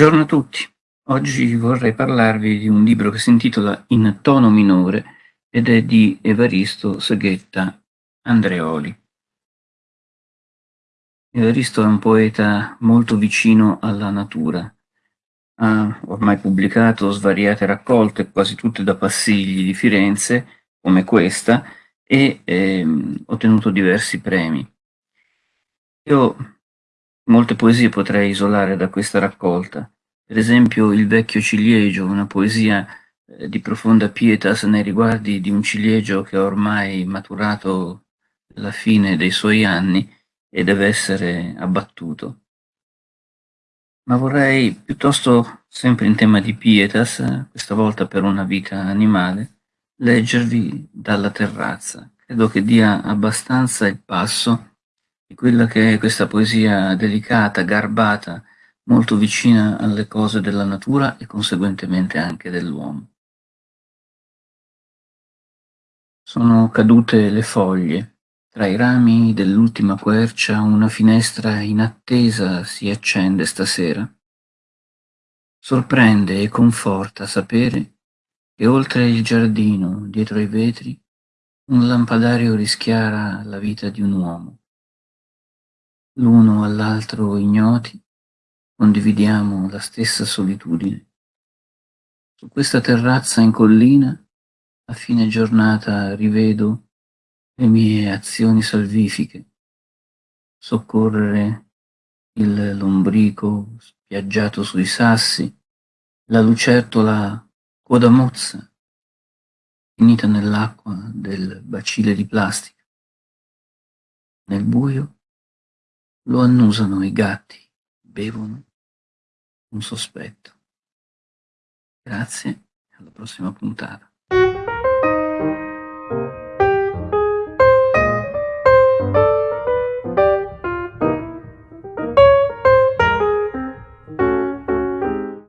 Buongiorno a tutti. Oggi vorrei parlarvi di un libro che si intitola In tono minore ed è di Evaristo Seghetta Andreoli. Evaristo è un poeta molto vicino alla natura. Ha ormai pubblicato svariate raccolte, quasi tutte da Passigli di Firenze, come questa, e ehm, ottenuto diversi premi. Io Molte poesie potrei isolare da questa raccolta, per esempio Il vecchio ciliegio, una poesia eh, di profonda pietas nei riguardi di un ciliegio che ha ormai maturato la fine dei suoi anni e deve essere abbattuto. Ma vorrei piuttosto, sempre in tema di pietas, questa volta per una vita animale, leggervi dalla terrazza. Credo che dia abbastanza il passo di quella che è questa poesia delicata, garbata, molto vicina alle cose della natura e conseguentemente anche dell'uomo. Sono cadute le foglie. Tra i rami dell'ultima quercia una finestra inattesa si accende stasera. Sorprende e conforta sapere che oltre il giardino, dietro i vetri, un lampadario rischiara la vita di un uomo l'uno all'altro ignoti, condividiamo la stessa solitudine. Su questa terrazza in collina, a fine giornata rivedo le mie azioni salvifiche, soccorrere il lombrico spiaggiato sui sassi, la lucertola coda mozza, finita nell'acqua del bacile di plastica. Nel buio lo annusano i gatti, bevono un sospetto. Grazie, alla prossima puntata.